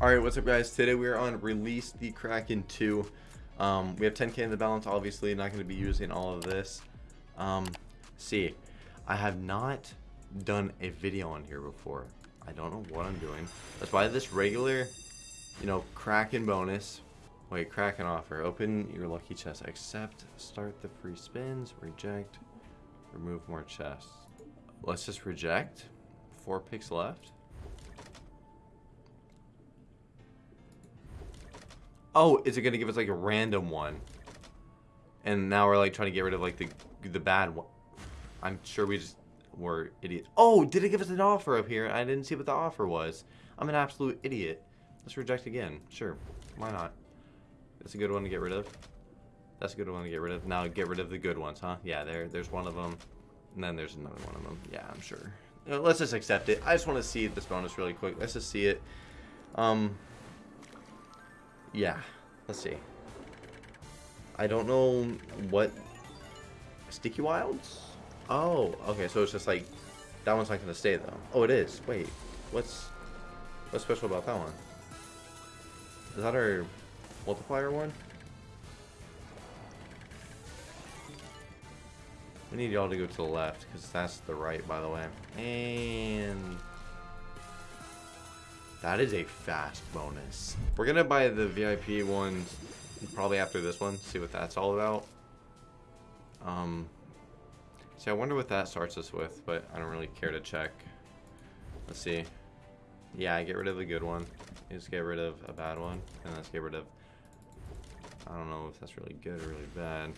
Alright, what's up guys? Today we are on Release the Kraken 2. Um, we have 10k in the balance, obviously not going to be using all of this. Um, see, I have not done a video on here before. I don't know what I'm doing. Let's buy this regular, you know, Kraken bonus. Wait, Kraken offer. Open your lucky chest. Accept, start the free spins, reject, remove more chests. Let's just reject. Four picks left. Oh, is it gonna give us like a random one? And now we're like trying to get rid of like the the bad one. I'm sure we just were idiot. Oh, did it give us an offer up here? I didn't see what the offer was. I'm an absolute idiot. Let's reject again. Sure, why not? That's a good one to get rid of. That's a good one to get rid of. Now get rid of the good ones, huh? Yeah, there, there's one of them. And then there's another one of them. Yeah, I'm sure. let's just accept it. I just want to see this bonus really quick. Let's just see it. Um, yeah, let's see. I don't know what... Sticky Wilds? Oh, okay, so it's just like... That one's not to stay, though. Oh, it is. Wait, what's... What's special about that one? Is that our multiplier one? We need y'all to go to the left, because that's the right, by the way. And... That is a fast bonus. We're gonna buy the VIP ones probably after this one, see what that's all about. Um, see, I wonder what that starts us with, but I don't really care to check. Let's see. Yeah, I get rid of the good one. Just get rid of a bad one, and let's get rid of... I don't know if that's really good or really bad.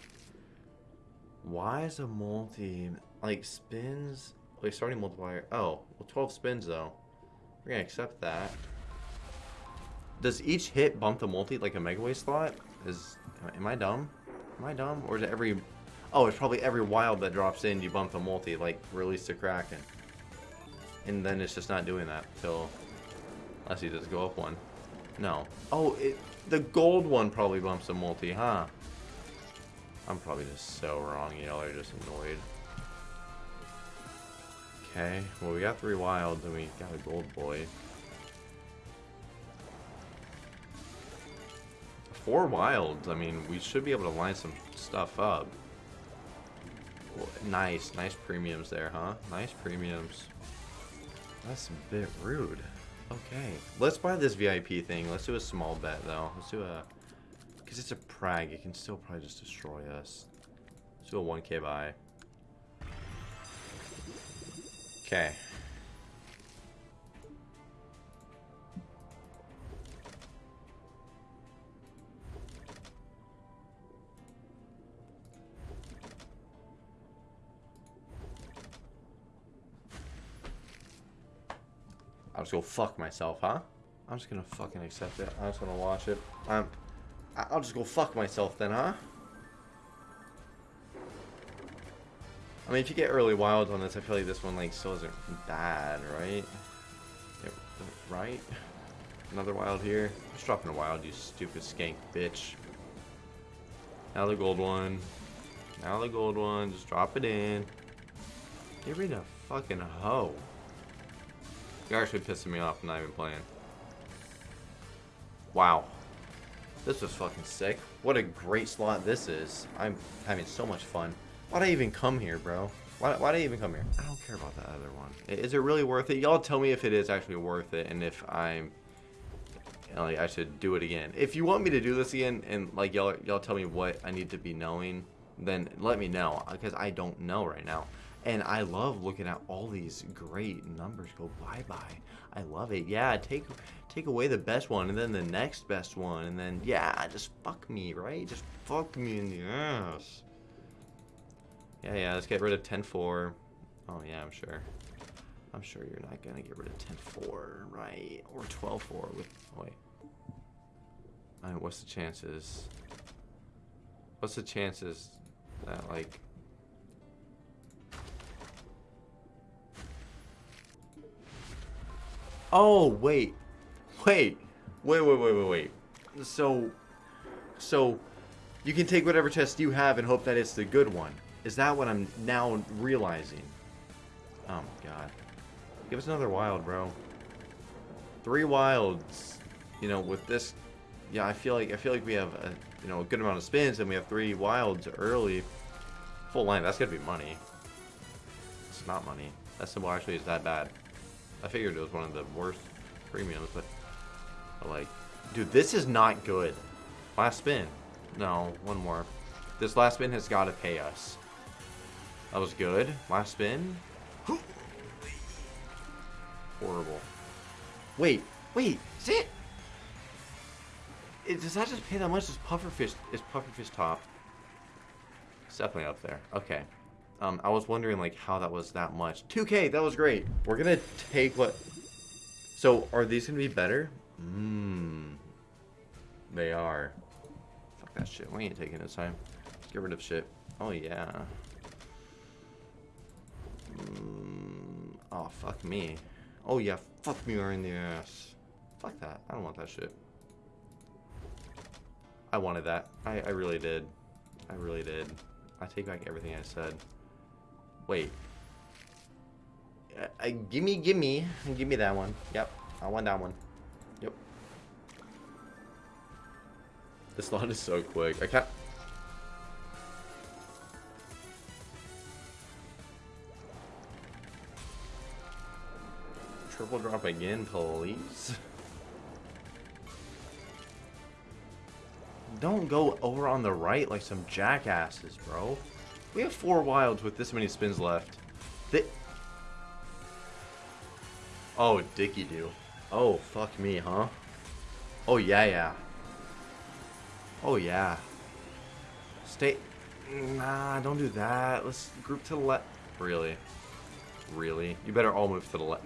Why is a multi... Like, spins... Wait, starting multiplier... Oh, well, 12 spins, though. We're gonna accept that. Does each hit bump the multi like a Megaways slot? Is am I dumb? Am I dumb? Or is it every Oh, it's probably every wild that drops in you bump the multi, like release the Kraken. And then it's just not doing that until unless you just go up one. No. Oh, it, the gold one probably bumps the multi, huh? I'm probably just so wrong. Y'all are just annoyed. Okay, well we got three wilds and we got a gold boy. Four wilds, I mean, we should be able to line some stuff up. Nice, nice premiums there, huh? Nice premiums. That's a bit rude. Okay, let's buy this VIP thing. Let's do a small bet, though. Let's do a... Because it's a Prag, it can still probably just destroy us. Let's do a 1k buy. Okay. I'll just go fuck myself, huh? I'm just gonna fucking accept it. I'm just wanna watch it. I'm, I'll just go fuck myself then, huh? I mean, if you get early wilds on this, I feel like this one like still isn't bad, right? Right? Another wild here. Just dropping a wild, you stupid skank bitch. Now the gold one. Now the gold one. Just drop it in. Get rid of fucking hoe. You're actually pissing me off. Not even playing. Wow. This was fucking sick. What a great slot this is. I'm having so much fun. Why'd I even come here, bro? Why, why'd I even come here? I don't care about that other one. Is it really worth it? Y'all tell me if it is actually worth it and if I'm... Like, I should do it again. If you want me to do this again and like y'all y'all tell me what I need to be knowing, then let me know because I don't know right now. And I love looking at all these great numbers go bye-bye. I love it. Yeah, take take away the best one and then the next best one and then yeah, just fuck me, right? Just fuck me in the ass. Yeah, yeah, let's get rid of 10-4. Oh, yeah, I'm sure. I'm sure you're not going to get rid of 10-4, right? Or 12-4 with... Oh, wait. I mean, what's the chances? What's the chances that, like... Oh, wait. Wait. Wait, wait, wait, wait, wait. So... So... You can take whatever test you have and hope that it's the good one. Is that what I'm now realizing? Oh my god. Give us another wild, bro. Three wilds. you know, with this, yeah, I feel like I feel like we have a you know a good amount of spins and we have three wilds early. Full line, that's gonna be money. It's not money. That symbol actually is that bad. I figured it was one of the worst premiums, but, but like, dude, this is not good. Last spin. No, one more. This last spin has got to pay us. That was good. Last spin. Horrible. Wait, wait, is it? it? Does that just pay that much? Is pufferfish is pufferfish top? It's definitely up there. Okay. Um, I was wondering like how that was that much. 2K, that was great. We're gonna take what? So are these gonna be better? Mmm. They are. Fuck that shit. We ain't taking this time. Get rid of shit. Oh yeah. Oh fuck me. Oh yeah, fuck me right in the ass. Fuck that. I don't want that shit. I wanted that. I, I really did. I really did. I take back everything I said. Wait. Uh, uh, gimme, gimme. Give me that one. Yep. I want that one. Yep. This lot is so quick. I can't... Triple drop again, please. Don't go over on the right like some jackasses, bro. We have four wilds with this many spins left. They... Oh, Dicky do. Oh, fuck me, huh? Oh, yeah, yeah. Oh, yeah. Stay... Nah, don't do that. Let's group to the left. Really? Really? You better all move to the left.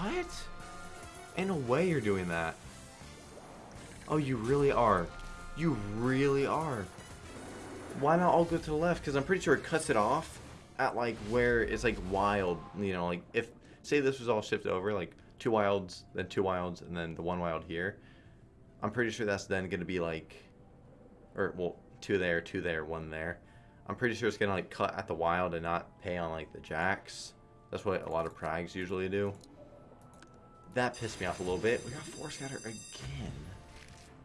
What? Ain't no way you're doing that. Oh, you really are. You really are. Why not all go to the left? Because I'm pretty sure it cuts it off at like where it's like wild. You know, like if say this was all shifted over, like two wilds, then two wilds, and then the one wild here. I'm pretty sure that's then going to be like, or well, two there, two there, one there. I'm pretty sure it's going to like cut at the wild and not pay on like the jacks. That's what a lot of prags usually do. That pissed me off a little bit. We got four scatter again.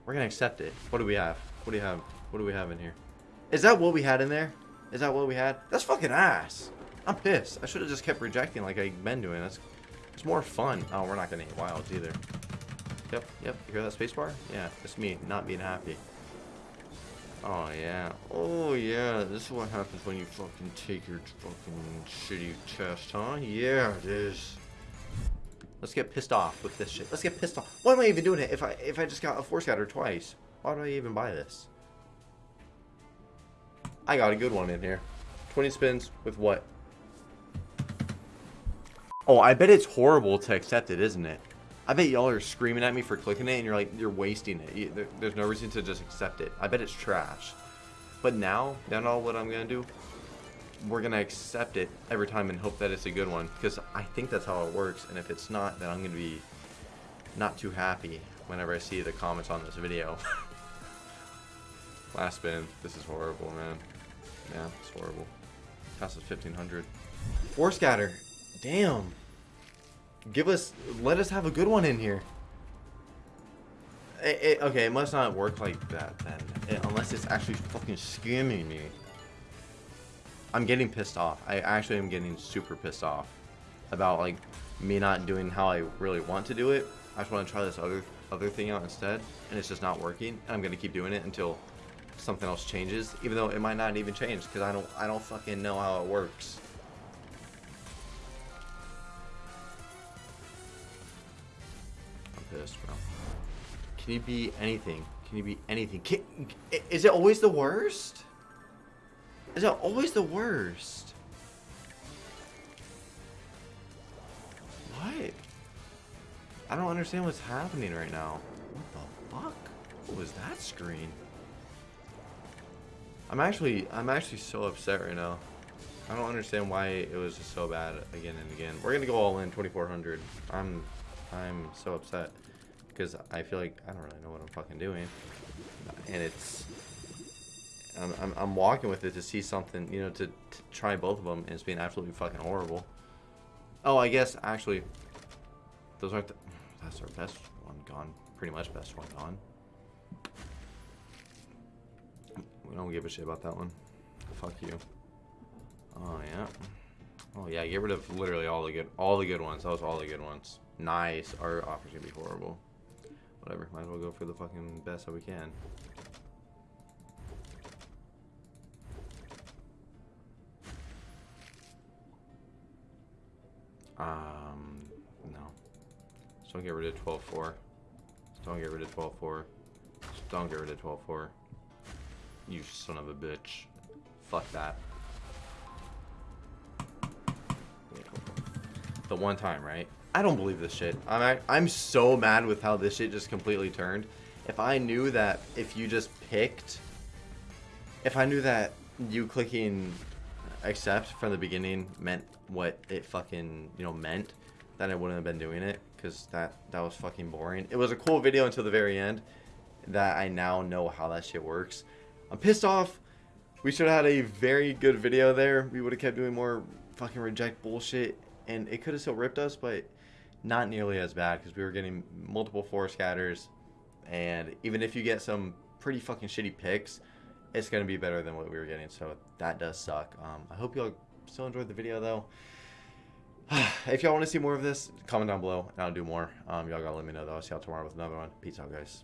We're gonna accept it. What do we have? What do you have? What do we have in here? Is that what we had in there? Is that what we had? That's fucking ass. I'm pissed. I should have just kept rejecting like I've been doing. That's it's more fun. Oh, we're not gonna eat wilds either. Yep, yep. You hear that spacebar? Yeah, it's me not being happy. Oh yeah. Oh yeah. This is what happens when you fucking take your fucking shitty test, huh? Yeah, it is. Let's get pissed off with this shit. Let's get pissed off. Why am I even doing it if I if I just got a four scatter twice? Why do I even buy this? I got a good one in here. 20 spins with what? Oh, I bet it's horrible to accept it, isn't it? I bet y'all are screaming at me for clicking it and you're like, you're wasting it. You, there, there's no reason to just accept it. I bet it's trash. But now, now all what I'm going to do we're gonna accept it every time and hope that it's a good one because I think that's how it works and if it's not then I'm gonna be not too happy whenever I see the comments on this video. Last spin. This is horrible man. Yeah it's horrible. Cost us 1500 Four scatter. Damn. Give us let us have a good one in here. It, it, okay it must not work like that then it, unless it's actually fucking scamming me I'm getting pissed off. I actually am getting super pissed off about like me not doing how I really want to do it. I just want to try this other other thing out instead, and it's just not working. And I'm gonna keep doing it until something else changes, even though it might not even change because I don't I don't fucking know how it works. I'm pissed, bro. Can you be anything? Can you be anything? Can, is it always the worst? Is it always the worst? What? I don't understand what's happening right now. What the fuck? What was that screen? I'm actually, I'm actually so upset right now. I don't understand why it was just so bad again and again. We're gonna go all in 2400. I'm, I'm so upset because I feel like I don't really know what I'm fucking doing, and it's I'm, I'm, I'm, walking with it to see something, you know, to, to try both of them, and it's being absolutely fucking horrible. Oh, I guess, actually, those aren't. The, that's our best one gone. Pretty much best one gone. We don't give a shit about that one. Fuck you. Oh yeah. Oh yeah, get rid of literally all the good all the good ones. That was all the good ones. Nice. Our offer's gonna be horrible. Whatever. Might as well go for the fucking best that we can. Um, no. Just don't get rid of 12-4. Just don't get rid of 12-4. Just don't get rid of 12-4. You son of a bitch. Fuck that. The one time, right? I don't believe this shit. I'm I'm so mad with how this shit just completely turned. If I knew that if you just picked, if I knew that you clicking accept from the beginning meant what it fucking you know meant, then I wouldn't have been doing it because that that was fucking boring. It was a cool video until the very end. That I now know how that shit works. I'm pissed off. We should have had a very good video there. We would have kept doing more fucking reject bullshit, and it could have still ripped us, but not nearly as bad because we were getting multiple four scatters, and even if you get some pretty fucking shitty picks, it's gonna be better than what we were getting. So that does suck. Um, I hope y'all still enjoyed the video though. if y'all want to see more of this, comment down below and I'll do more. Um, y'all gotta let me know though. I'll see y'all tomorrow with another one. Peace out, guys.